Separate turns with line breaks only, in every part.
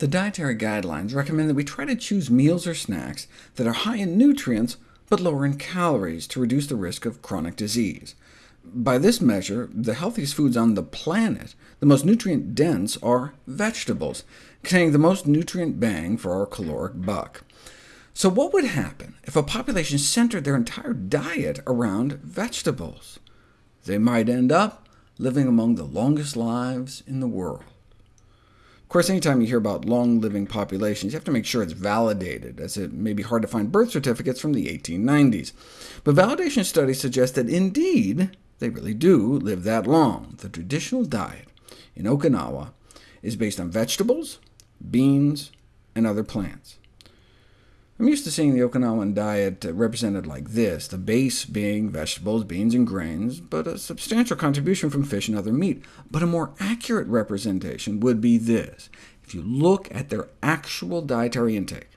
The dietary guidelines recommend that we try to choose meals or snacks that are high in nutrients but lower in calories to reduce the risk of chronic disease. By this measure, the healthiest foods on the planet, the most nutrient-dense, are vegetables, containing the most nutrient bang for our caloric buck. So what would happen if a population centered their entire diet around vegetables? They might end up living among the longest lives in the world. Of course, anytime you hear about long-living populations, you have to make sure it's validated, as it may be hard to find birth certificates from the 1890s. But validation studies suggest that indeed, they really do live that long. The traditional diet in Okinawa is based on vegetables, beans, and other plants. I'm used to seeing the Okinawan diet represented like this, the base being vegetables, beans, and grains, but a substantial contribution from fish and other meat. But a more accurate representation would be this. If you look at their actual dietary intake,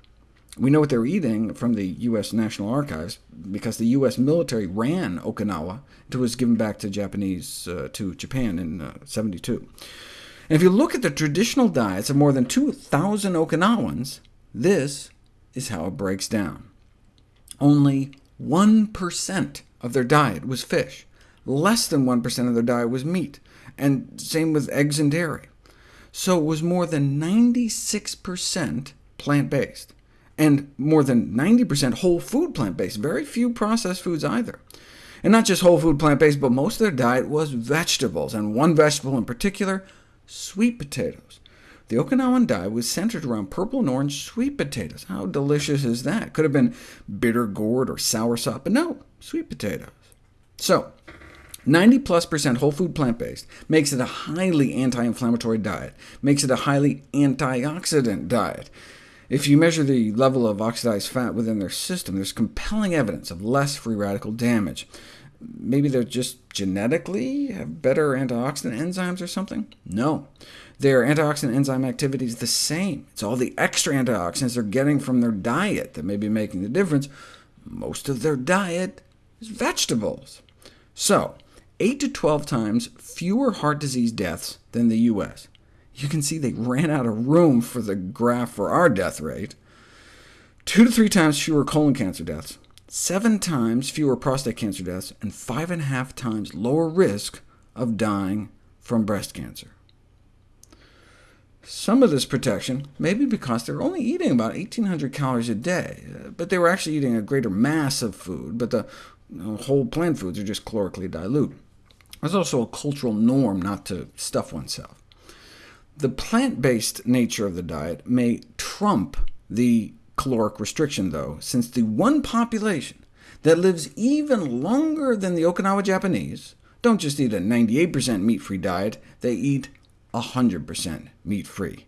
we know what they're eating from the U.S. National Archives, because the U.S. military ran Okinawa until it was given back to Japanese uh, to Japan in uh, 72. And if you look at the traditional diets of more than 2,000 Okinawans, this is how it breaks down. Only 1% of their diet was fish. Less than 1% of their diet was meat, and same with eggs and dairy. So it was more than 96% plant-based, and more than 90% whole food plant-based, very few processed foods either. And not just whole food plant-based, but most of their diet was vegetables, and one vegetable in particular, sweet potatoes. The Okinawan diet was centered around purple and orange sweet potatoes. How delicious is that? Could have been bitter gourd or soursop, but no, sweet potatoes. So, 90 plus percent whole food plant-based makes it a highly anti-inflammatory diet, makes it a highly antioxidant diet. If you measure the level of oxidized fat within their system, there's compelling evidence of less free radical damage. Maybe they're just genetically have better antioxidant enzymes or something? No. Their antioxidant enzyme activity is the same. It's all the extra antioxidants they're getting from their diet that may be making the difference. Most of their diet is vegetables. So, 8 to 12 times fewer heart disease deaths than the U.S. You can see they ran out of room for the graph for our death rate. Two to three times fewer colon cancer deaths, seven times fewer prostate cancer deaths, and five and a half times lower risk of dying from breast cancer. Some of this protection may be because they're only eating about 1,800 calories a day, uh, but they were actually eating a greater mass of food, but the whole plant foods are just calorically dilute. There's also a cultural norm not to stuff oneself. The plant-based nature of the diet may trump the caloric restriction, though, since the one population that lives even longer than the Okinawa Japanese don't just eat a 98% meat-free diet, they eat 100% meat-free.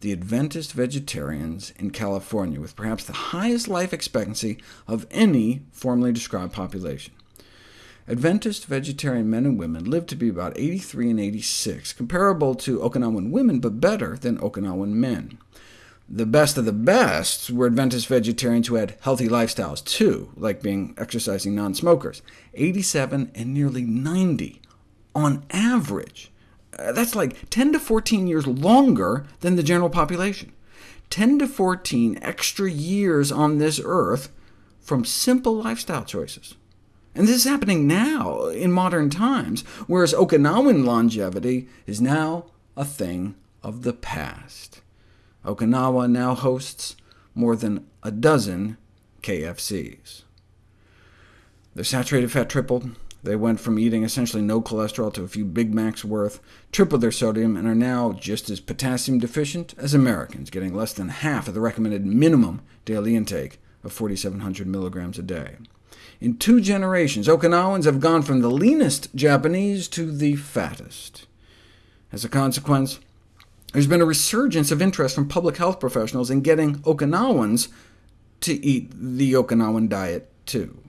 The Adventist vegetarians in California, with perhaps the highest life expectancy of any formally described population. Adventist vegetarian men and women live to be about 83 and 86, comparable to Okinawan women, but better than Okinawan men. The best of the best were Adventist vegetarians who had healthy lifestyles too, like being exercising non-smokers, 87 and nearly 90 on average. Uh, that's like 10 to 14 years longer than the general population. 10 to 14 extra years on this earth from simple lifestyle choices. And this is happening now, in modern times, whereas Okinawan longevity is now a thing of the past. Okinawa now hosts more than a dozen KFCs. Their saturated fat tripled, they went from eating essentially no cholesterol to a few Big Macs worth, tripled their sodium, and are now just as potassium deficient as Americans, getting less than half of the recommended minimum daily intake of 4,700 milligrams a day. In two generations, Okinawans have gone from the leanest Japanese to the fattest. As a consequence, there's been a resurgence of interest from public health professionals in getting Okinawans to eat the Okinawan diet too.